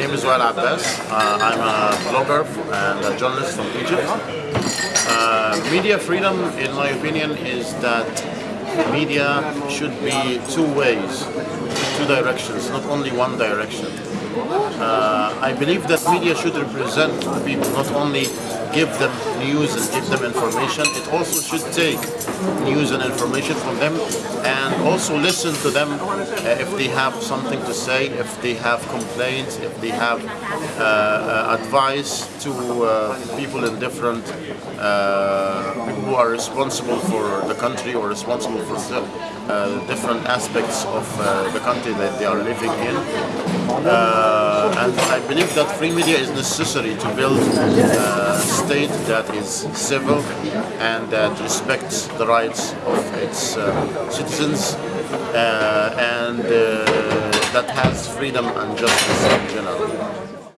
name is Wael Abbas. Uh, I'm a blogger and a journalist from Egypt. Uh, media freedom, in my opinion, is that media should be two ways, two directions, not only one direction. Uh, I believe that media should represent people, not only give them news and give them information, it also should take news and information from them and also listen to them uh, if they have something to say, if they have complaints, if they have uh, uh, advice to uh, people in different, uh, who are responsible for the country or responsible for uh, different aspects of the country that they are living in. And I believe that free media is necessary to build a state that is civil and that respects the rights of its uh, citizens uh, and uh, that has freedom and justice in general.